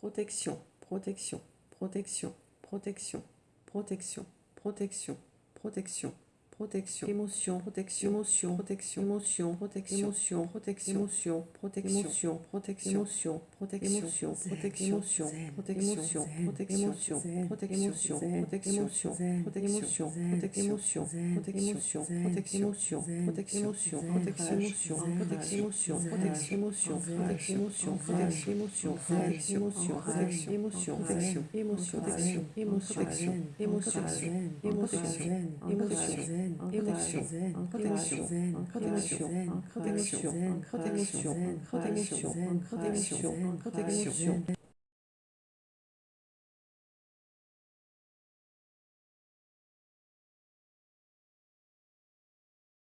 protection, protection, protection, protection, protection, protection, protection, protection, émotion, protection, émotion, protection, émotion, protection, émotion, protection, émotion, protection, protection, émotion, protection, protection, émotion, protection, protection, protection, protection, protection, protection, protection, protection, protection, protection, protection, protection, protection, protection, protection, protection, protection, émotion, protection, émotion, protection, émotion, émotion, émotion, émotion, protection, émotion, émotion, protection, protection, protection, protection, protection, protection,